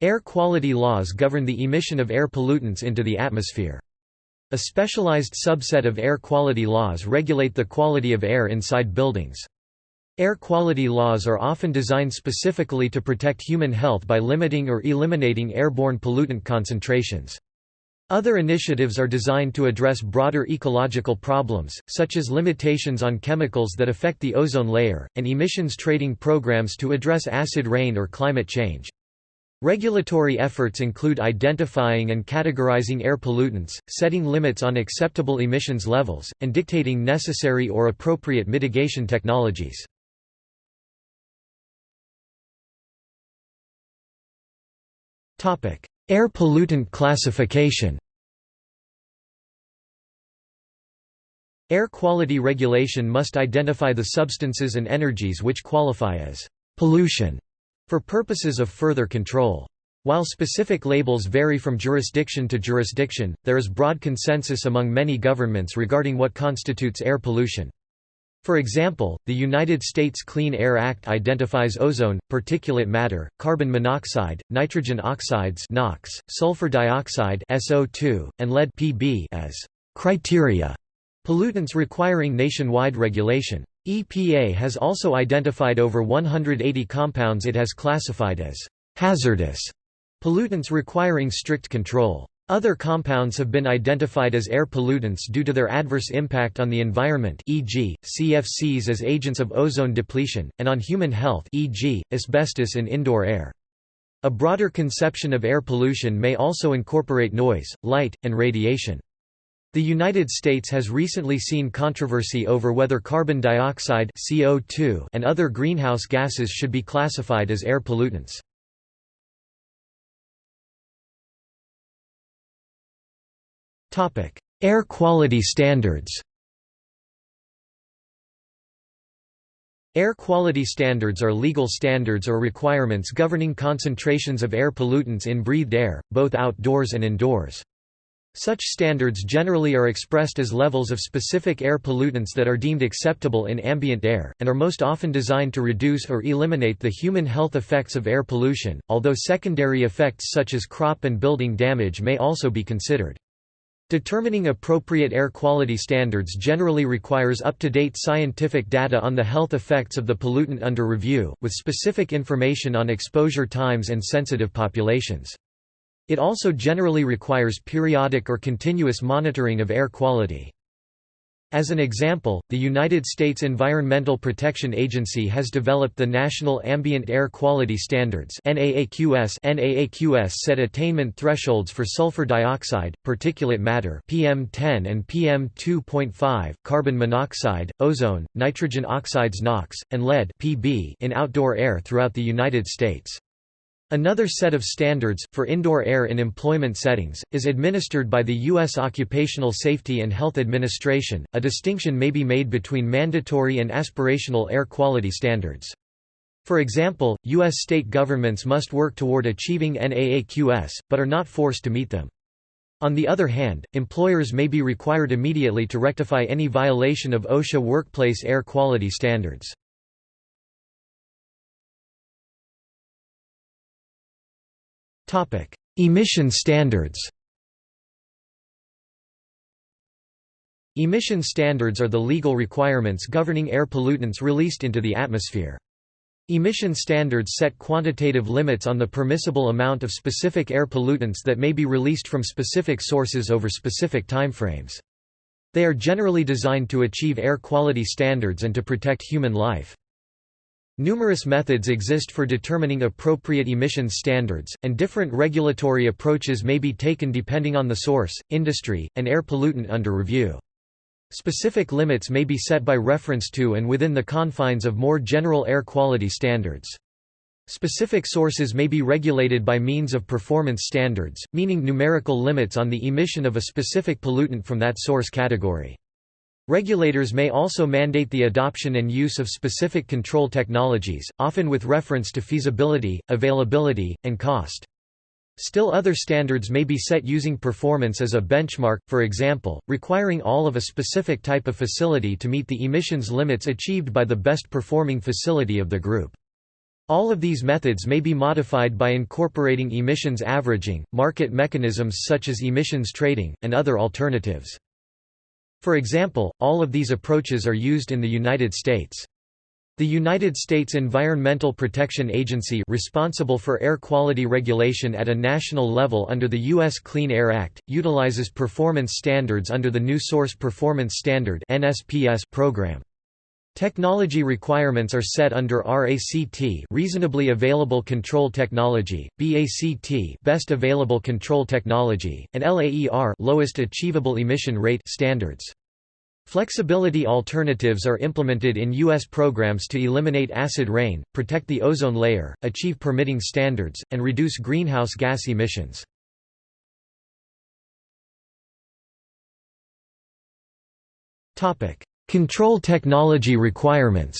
Air quality laws govern the emission of air pollutants into the atmosphere. A specialized subset of air quality laws regulate the quality of air inside buildings. Air quality laws are often designed specifically to protect human health by limiting or eliminating airborne pollutant concentrations. Other initiatives are designed to address broader ecological problems, such as limitations on chemicals that affect the ozone layer, and emissions trading programs to address acid rain or climate change. Regulatory efforts include identifying and categorizing air pollutants, setting limits on acceptable emissions levels, and dictating necessary or appropriate mitigation technologies. Air pollutant classification Air quality regulation must identify the substances and energies which qualify as pollution for purposes of further control. While specific labels vary from jurisdiction to jurisdiction, there is broad consensus among many governments regarding what constitutes air pollution. For example, the United States Clean Air Act identifies ozone, particulate matter, carbon monoxide, nitrogen oxides NOx, sulfur dioxide SO2, and lead Pb as criteria pollutants requiring nationwide regulation. EPA has also identified over 180 compounds it has classified as hazardous pollutants requiring strict control. Other compounds have been identified as air pollutants due to their adverse impact on the environment e.g., CFCs as agents of ozone depletion, and on human health e.g., asbestos in indoor air. A broader conception of air pollution may also incorporate noise, light, and radiation. The United States has recently seen controversy over whether carbon dioxide CO2 and other greenhouse gases should be classified as air pollutants. Air quality standards Air quality standards are legal standards or requirements governing concentrations of air pollutants in breathed air, both outdoors and indoors. Such standards generally are expressed as levels of specific air pollutants that are deemed acceptable in ambient air, and are most often designed to reduce or eliminate the human health effects of air pollution, although secondary effects such as crop and building damage may also be considered. Determining appropriate air quality standards generally requires up-to-date scientific data on the health effects of the pollutant under review, with specific information on exposure times and sensitive populations. It also generally requires periodic or continuous monitoring of air quality. As an example, the United States Environmental Protection Agency has developed the National Ambient Air Quality Standards NAAQS NAAQS set attainment thresholds for sulfur dioxide, particulate matter PM10 and PM2.5, carbon monoxide, ozone, nitrogen oxides NOx, and lead PB in outdoor air throughout the United States. Another set of standards, for indoor air in employment settings, is administered by the U.S. Occupational Safety and Health Administration. A distinction may be made between mandatory and aspirational air quality standards. For example, U.S. state governments must work toward achieving NAAQS, but are not forced to meet them. On the other hand, employers may be required immediately to rectify any violation of OSHA workplace air quality standards. Topic: Emission standards. Emission standards are the legal requirements governing air pollutants released into the atmosphere. Emission standards set quantitative limits on the permissible amount of specific air pollutants that may be released from specific sources over specific timeframes. They are generally designed to achieve air quality standards and to protect human life. Numerous methods exist for determining appropriate emissions standards, and different regulatory approaches may be taken depending on the source, industry, and air pollutant under review. Specific limits may be set by reference to and within the confines of more general air quality standards. Specific sources may be regulated by means of performance standards, meaning numerical limits on the emission of a specific pollutant from that source category. Regulators may also mandate the adoption and use of specific control technologies, often with reference to feasibility, availability, and cost. Still other standards may be set using performance as a benchmark, for example, requiring all of a specific type of facility to meet the emissions limits achieved by the best performing facility of the group. All of these methods may be modified by incorporating emissions averaging, market mechanisms such as emissions trading, and other alternatives. For example, all of these approaches are used in the United States. The United States Environmental Protection Agency responsible for air quality regulation at a national level under the U.S. Clean Air Act, utilizes performance standards under the New Source Performance Standard program. Technology requirements are set under RACT reasonably available control technology, BACT best available control technology, and LAER lowest achievable emission rate standards. Flexibility alternatives are implemented in U.S. programs to eliminate acid rain, protect the ozone layer, achieve permitting standards, and reduce greenhouse gas emissions. Control technology requirements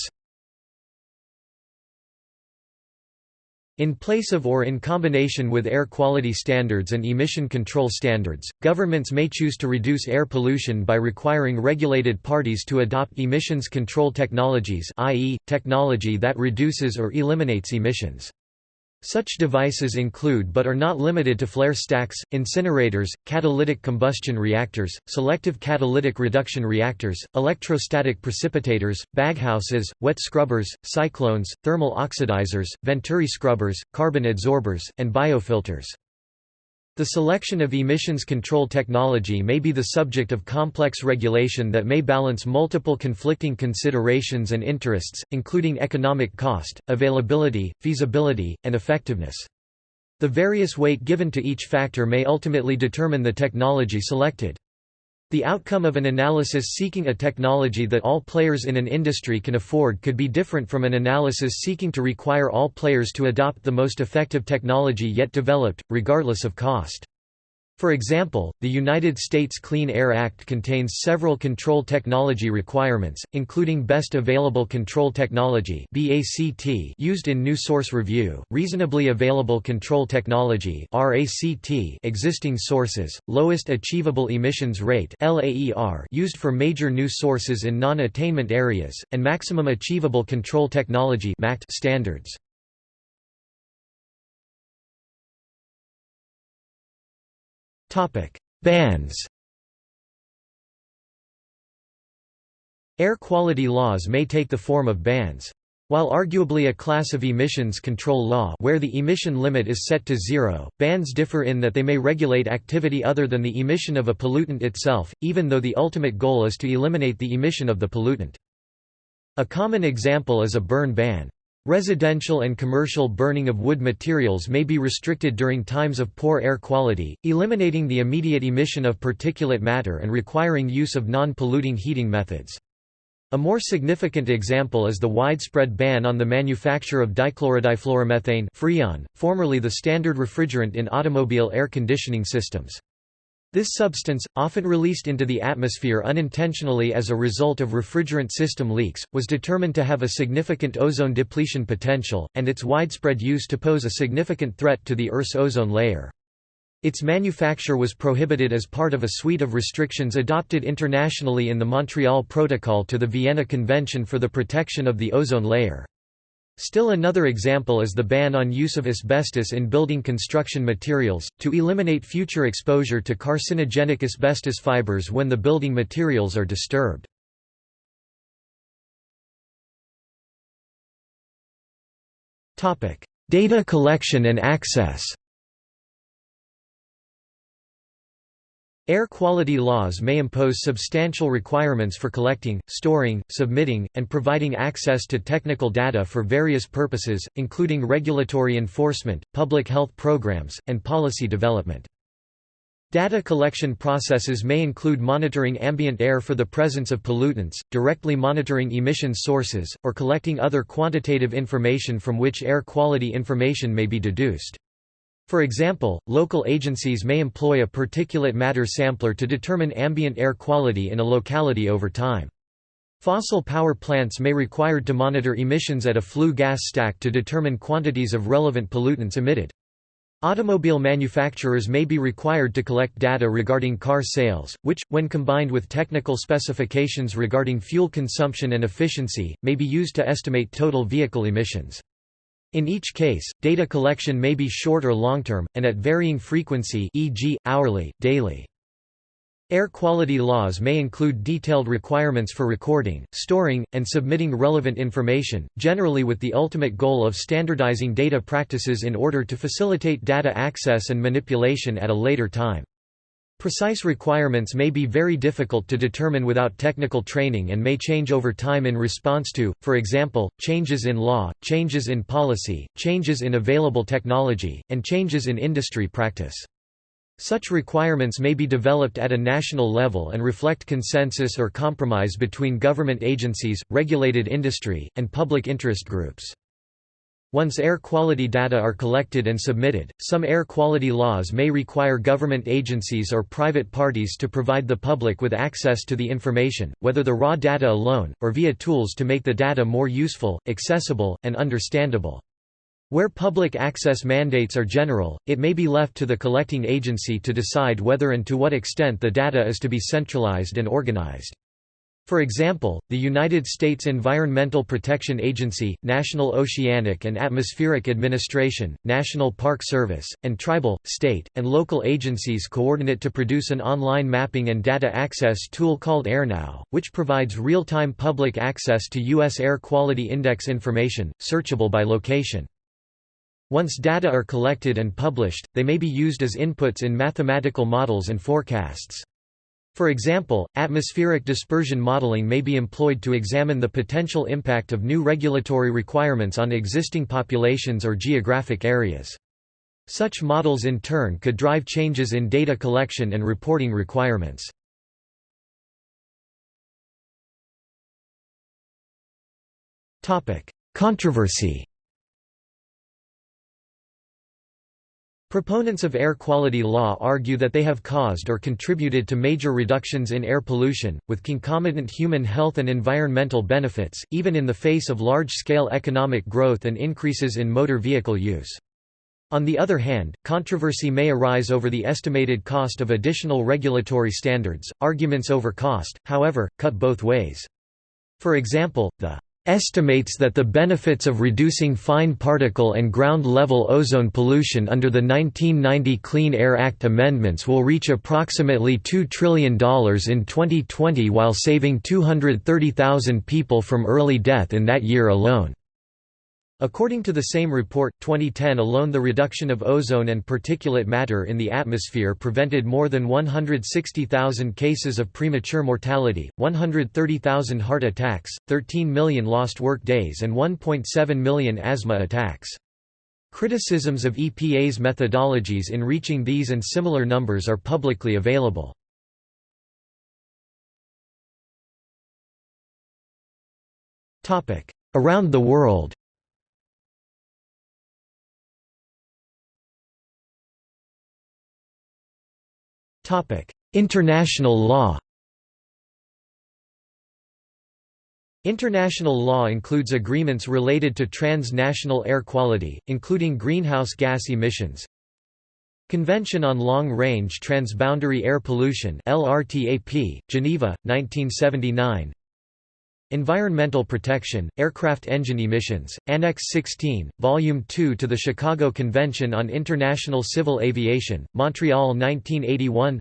In place of or in combination with air quality standards and emission control standards, governments may choose to reduce air pollution by requiring regulated parties to adopt emissions control technologies i.e., technology that reduces or eliminates emissions. Such devices include but are not limited to flare stacks, incinerators, catalytic combustion reactors, selective catalytic reduction reactors, electrostatic precipitators, baghouses, wet scrubbers, cyclones, thermal oxidizers, venturi scrubbers, carbon adsorbers, and biofilters. The selection of emissions control technology may be the subject of complex regulation that may balance multiple conflicting considerations and interests, including economic cost, availability, feasibility, and effectiveness. The various weight given to each factor may ultimately determine the technology selected. The outcome of an analysis seeking a technology that all players in an industry can afford could be different from an analysis seeking to require all players to adopt the most effective technology yet developed, regardless of cost. For example, the United States Clean Air Act contains several control technology requirements, including Best Available Control Technology used in New Source Review, Reasonably Available Control Technology existing sources, Lowest Achievable Emissions Rate used for major new sources in non-attainment areas, and Maximum Achievable Control Technology standards. Bans Air quality laws may take the form of bans. While arguably a class of emissions control law where the emission limit is set to zero, bans differ in that they may regulate activity other than the emission of a pollutant itself, even though the ultimate goal is to eliminate the emission of the pollutant. A common example is a burn ban. Residential and commercial burning of wood materials may be restricted during times of poor air quality, eliminating the immediate emission of particulate matter and requiring use of non-polluting heating methods. A more significant example is the widespread ban on the manufacture of dichlorodifluoromethane Freon, formerly the standard refrigerant in automobile air conditioning systems. This substance, often released into the atmosphere unintentionally as a result of refrigerant system leaks, was determined to have a significant ozone depletion potential, and its widespread use to pose a significant threat to the Earth's ozone layer. Its manufacture was prohibited as part of a suite of restrictions adopted internationally in the Montreal Protocol to the Vienna Convention for the Protection of the Ozone Layer. Still another example is the ban on use of asbestos in building construction materials, to eliminate future exposure to carcinogenic asbestos fibers when the building materials are disturbed. Data collection and access Air quality laws may impose substantial requirements for collecting, storing, submitting, and providing access to technical data for various purposes, including regulatory enforcement, public health programs, and policy development. Data collection processes may include monitoring ambient air for the presence of pollutants, directly monitoring emission sources, or collecting other quantitative information from which air quality information may be deduced. For example, local agencies may employ a particulate matter sampler to determine ambient air quality in a locality over time. Fossil power plants may required to monitor emissions at a flue gas stack to determine quantities of relevant pollutants emitted. Automobile manufacturers may be required to collect data regarding car sales, which, when combined with technical specifications regarding fuel consumption and efficiency, may be used to estimate total vehicle emissions. In each case, data collection may be short or long-term, and at varying frequency e.g., hourly, daily. Air quality laws may include detailed requirements for recording, storing, and submitting relevant information, generally with the ultimate goal of standardizing data practices in order to facilitate data access and manipulation at a later time. Precise requirements may be very difficult to determine without technical training and may change over time in response to, for example, changes in law, changes in policy, changes in available technology, and changes in industry practice. Such requirements may be developed at a national level and reflect consensus or compromise between government agencies, regulated industry, and public interest groups. Once air quality data are collected and submitted, some air quality laws may require government agencies or private parties to provide the public with access to the information, whether the raw data alone, or via tools to make the data more useful, accessible, and understandable. Where public access mandates are general, it may be left to the collecting agency to decide whether and to what extent the data is to be centralized and organized. For example, the United States Environmental Protection Agency, National Oceanic and Atmospheric Administration, National Park Service, and tribal, state, and local agencies coordinate to produce an online mapping and data access tool called AirNow, which provides real-time public access to U.S. Air Quality Index information, searchable by location. Once data are collected and published, they may be used as inputs in mathematical models and forecasts. For example, atmospheric dispersion modeling may be employed to examine the potential impact of new regulatory requirements on existing populations or geographic areas. Such models in turn could drive changes in data collection and reporting requirements. Controversy Proponents of air quality law argue that they have caused or contributed to major reductions in air pollution, with concomitant human health and environmental benefits, even in the face of large-scale economic growth and increases in motor vehicle use. On the other hand, controversy may arise over the estimated cost of additional regulatory standards. Arguments over cost, however, cut both ways. For example, the estimates that the benefits of reducing fine particle and ground-level ozone pollution under the 1990 Clean Air Act amendments will reach approximately $2 trillion in 2020 while saving 230,000 people from early death in that year alone. According to the same report, 2010 alone the reduction of ozone and particulate matter in the atmosphere prevented more than 160,000 cases of premature mortality, 130,000 heart attacks, 13 million lost work days and 1.7 million asthma attacks. Criticisms of EPA's methodologies in reaching these and similar numbers are publicly available. Around the world International law International law includes agreements related to transnational air quality, including greenhouse gas emissions, Convention on Long-Range Transboundary Air Pollution LRTAP, Geneva, 1979 Environmental Protection, Aircraft Engine Emissions, Annex 16, Volume 2 to the Chicago Convention on International Civil Aviation, Montreal 1981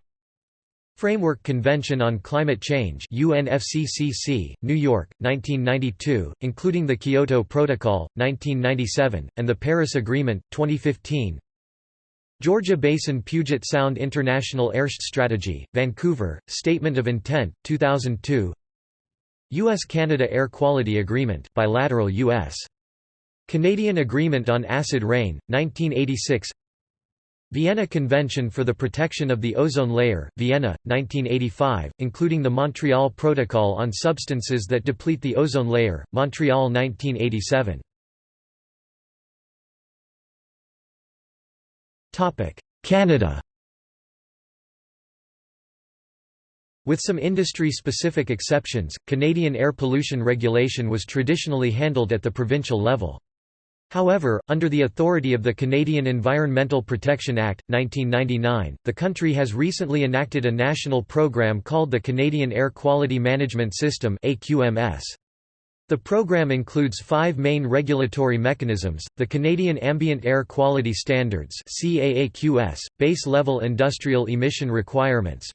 Framework Convention on Climate Change UNFCCC, New York, 1992, including the Kyoto Protocol, 1997, and the Paris Agreement, 2015 Georgia Basin Puget Sound International Airshed Strategy, Vancouver, Statement of Intent, 2002 U.S.-Canada Air Quality Agreement bilateral U.S. Canadian Agreement on Acid Rain, 1986 Vienna Convention for the Protection of the Ozone Layer, Vienna, 1985, including the Montreal Protocol on Substances that Deplete the Ozone Layer, Montreal 1987 Canada With some industry-specific exceptions, Canadian air pollution regulation was traditionally handled at the provincial level. However, under the authority of the Canadian Environmental Protection Act, 1999, the country has recently enacted a national program called the Canadian Air Quality Management System AQMS. The program includes five main regulatory mechanisms, the Canadian Ambient Air Quality Standards Base Level Industrial Emission Requirements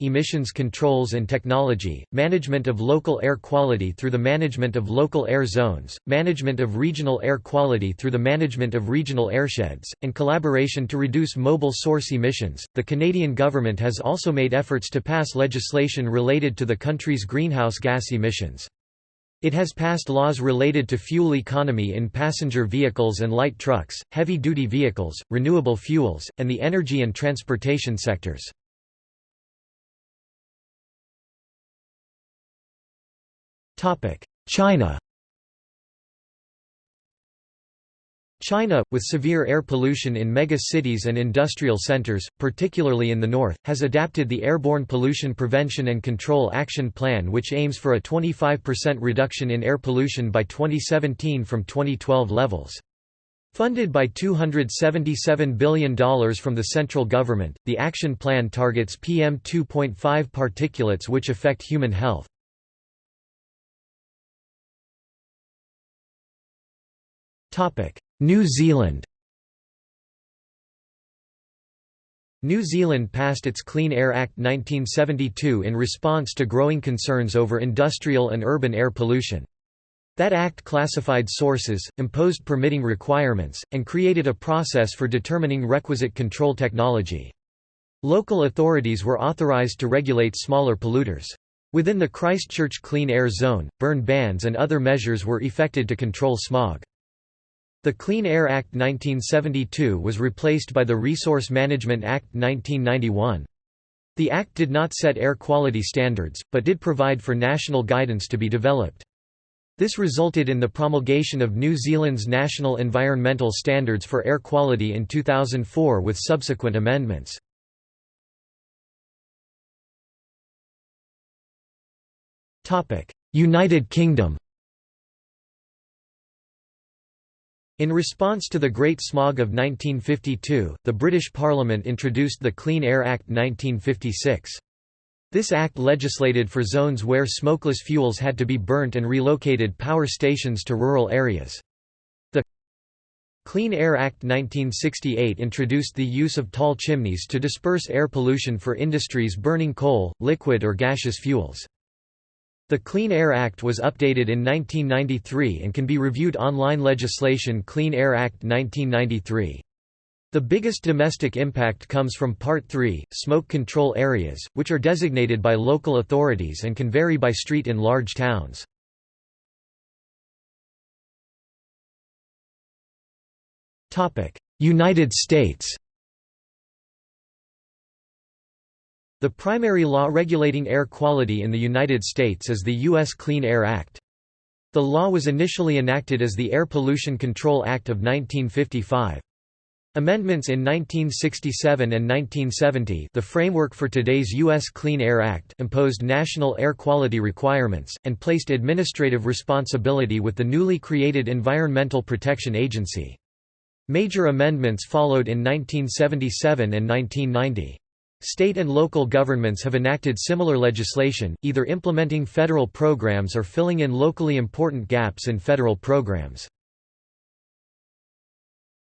Emissions Controls and Technology, Management of Local Air Quality through the Management of Local Air Zones, Management of Regional Air Quality through the Management of Regional Airsheds, and collaboration to reduce mobile source emissions. The Canadian government has also made efforts to pass legislation related to the country's greenhouse gas emissions. It has passed laws related to fuel economy in passenger vehicles and light trucks, heavy-duty vehicles, renewable fuels, and the energy and transportation sectors. China China, with severe air pollution in mega-cities and industrial centers, particularly in the north, has adapted the Airborne Pollution Prevention and Control Action Plan which aims for a 25% reduction in air pollution by 2017 from 2012 levels. Funded by $277 billion from the central government, the action plan targets PM 2.5 particulates which affect human health. Topic: New Zealand New Zealand passed its Clean Air Act 1972 in response to growing concerns over industrial and urban air pollution. That act classified sources, imposed permitting requirements, and created a process for determining requisite control technology. Local authorities were authorised to regulate smaller polluters. Within the Christchurch Clean Air Zone, burn bans and other measures were effected to control smog. The Clean Air Act 1972 was replaced by the Resource Management Act 1991. The Act did not set air quality standards, but did provide for national guidance to be developed. This resulted in the promulgation of New Zealand's National Environmental Standards for Air Quality in 2004 with subsequent amendments. United Kingdom In response to the Great Smog of 1952, the British Parliament introduced the Clean Air Act 1956. This act legislated for zones where smokeless fuels had to be burnt and relocated power stations to rural areas. The Clean Air Act 1968 introduced the use of tall chimneys to disperse air pollution for industries burning coal, liquid or gaseous fuels. The Clean Air Act was updated in 1993 and can be reviewed online legislation Clean Air Act 1993. The biggest domestic impact comes from Part 3, smoke control areas, which are designated by local authorities and can vary by street in large towns. United States The primary law regulating air quality in the United States is the U.S. Clean Air Act. The law was initially enacted as the Air Pollution Control Act of 1955. Amendments in 1967 and 1970 the framework for today's U.S. Clean Air Act imposed national air quality requirements, and placed administrative responsibility with the newly created Environmental Protection Agency. Major amendments followed in 1977 and 1990. State and local governments have enacted similar legislation, either implementing federal programs or filling in locally important gaps in federal programs.